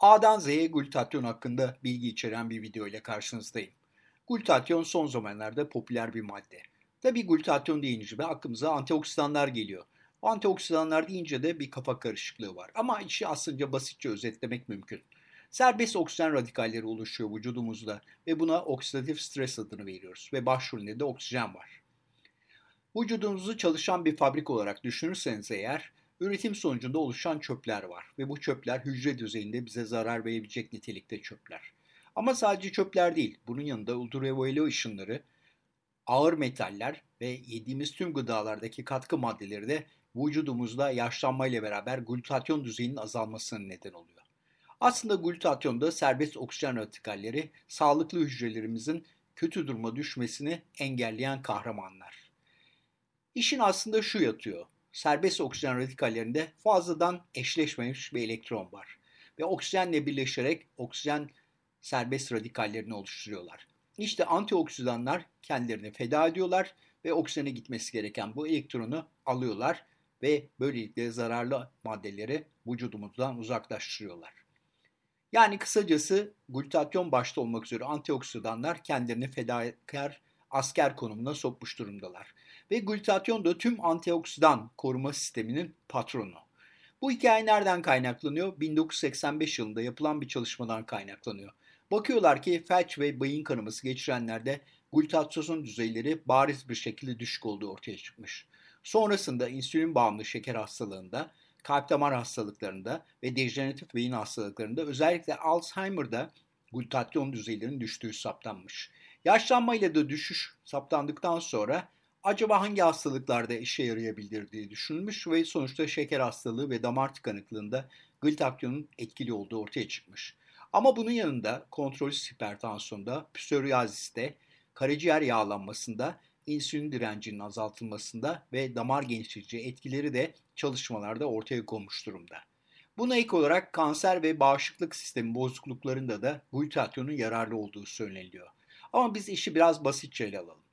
A'dan Z'ye glutatyon hakkında bilgi içeren bir video ile karşınızdayım. Glutatyon son zamanlarda popüler bir madde. Tabi glutatyon deyince de aklımıza antioksidanlar geliyor. Antioksidanlar deyince de bir kafa karışıklığı var. Ama işi aslında basitçe özetlemek mümkün. Serbest oksijen radikalleri oluşuyor vücudumuzda ve buna oksidatif stres adını veriyoruz ve başrolünde de oksijen var. Vücudunuzu çalışan bir fabrik olarak düşünürseniz eğer Üretim sonucunda oluşan çöpler var ve bu çöpler hücre düzeyinde bize zarar verebilecek nitelikte çöpler. Ama sadece çöpler değil, bunun yanında ultraviyole ışınları, ağır metaller ve yediğimiz tüm gıdalardaki katkı maddeleri de vücudumuzda yaşlanmayla beraber glutatyon düzeyinin azalmasına neden oluyor. Aslında glutatyon serbest oksijen radikalleri sağlıklı hücrelerimizin kötü duruma düşmesini engelleyen kahramanlar. İşin aslında şu yatıyor serbest oksijen radikallerinde fazladan eşleşmemiş bir elektron var. Ve oksijenle birleşerek oksijen serbest radikallerini oluşturuyorlar. İşte antioksidanlar kendilerini feda ediyorlar ve oksijene gitmesi gereken bu elektronu alıyorlar ve böylelikle zararlı maddeleri vücudumuzdan uzaklaştırıyorlar. Yani kısacası glutatyon başta olmak üzere antioksidanlar kendilerini fedakar asker konumuna sokmuş durumdalar. Ve glutatyon da tüm antioksidan koruma sisteminin patronu. Bu hikaye nereden kaynaklanıyor? 1985 yılında yapılan bir çalışmadan kaynaklanıyor. Bakıyorlar ki felç ve beyin kanaması geçirenlerde glutatyon düzeyleri bariz bir şekilde düşük olduğu ortaya çıkmış. Sonrasında insülin bağımlı şeker hastalığında, kalp damar hastalıklarında ve dejeneratif beyin hastalıklarında özellikle Alzheimer'da glutatyon düzeylerinin düştüğü saptanmış. Yaşlanmayla da düşüş saptandıktan sonra acaba hangi hastalıklarda işe yarayabilir diye düşünülmüş ve sonuçta şeker hastalığı ve damar tıkanıklığında glutatyonun etkili olduğu ortaya çıkmış. Ama bunun yanında kontrolsüz hipertansiyonda, psoriaziste, karaciğer yağlanmasında, insülin direncinin azaltılmasında ve damar genişletici etkileri de çalışmalarda ortaya konmuş durumda. Buna ek olarak kanser ve bağışıklık sistemi bozukluklarında da glutatyonun yararlı olduğu söyleniliyor. Ama biz işi biraz basitçe ele alalım.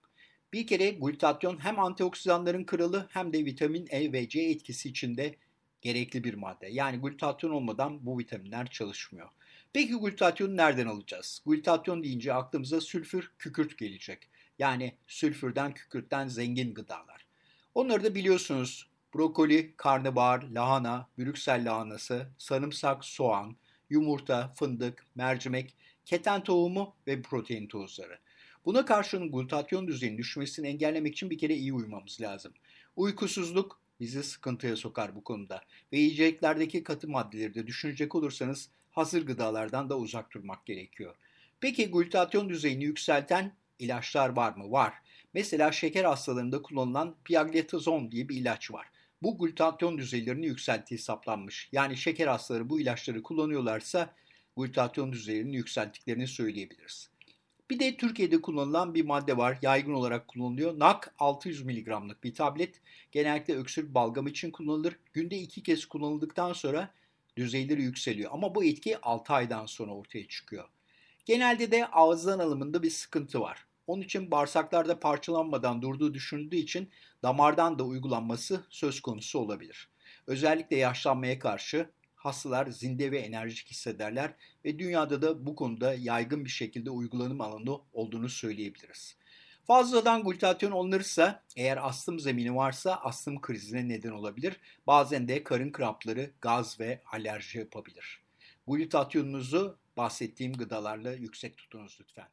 Bir kere glutatyon hem antioksidanların kralı hem de vitamin E ve C etkisi içinde gerekli bir madde. Yani glutatyon olmadan bu vitaminler çalışmıyor. Peki glutatyonu nereden alacağız? Glutatyon deyince aklımıza sülfür, kükürt gelecek. Yani sülfürden, kükürtten zengin gıdalar. Onları da biliyorsunuz. Brokoli, karnabahar, lahana, brüksel lahanası, sarımsak, soğan, yumurta, fındık, mercimek, keten tohumu ve protein tozları. Buna karşın glutatyon düzeyinin düşmesini engellemek için bir kere iyi uyumamız lazım. Uykusuzluk bizi sıkıntıya sokar bu konuda. Ve yiyeceklerdeki katı maddeleri de düşünecek olursanız hazır gıdalardan da uzak durmak gerekiyor. Peki glutatyon düzeyini yükselten ilaçlar var mı? Var. Mesela şeker hastalarında kullanılan piagletazon diye bir ilaç var. Bu glutatyon düzeylerini yükselttiği saptanmış. Yani şeker hastaları bu ilaçları kullanıyorlarsa glutatyon düzeylerini yükselttiklerini söyleyebiliriz. Bir de Türkiye'de kullanılan bir madde var. Yaygın olarak kullanılıyor. NAK 600 mg'lık bir tablet. Genellikle öksürük balgam için kullanılır. Günde iki kez kullanıldıktan sonra düzeyleri yükseliyor. Ama bu etki 6 aydan sonra ortaya çıkıyor. Genelde de ağızdan alımında bir sıkıntı var. Onun için bağırsaklarda parçalanmadan durduğu düşünüldüğü için damardan da uygulanması söz konusu olabilir. Özellikle yaşlanmaya karşı hastalar zinde ve enerjik hissederler ve dünyada da bu konuda yaygın bir şekilde uygulanım alanı olduğunu söyleyebiliriz. Fazladan glutatyon alınırsa eğer astım zemini varsa astım krizine neden olabilir. Bazen de karın krampları, gaz ve alerji yapabilir. Glutatyonunuzu bahsettiğim gıdalarla yüksek tutunuz lütfen.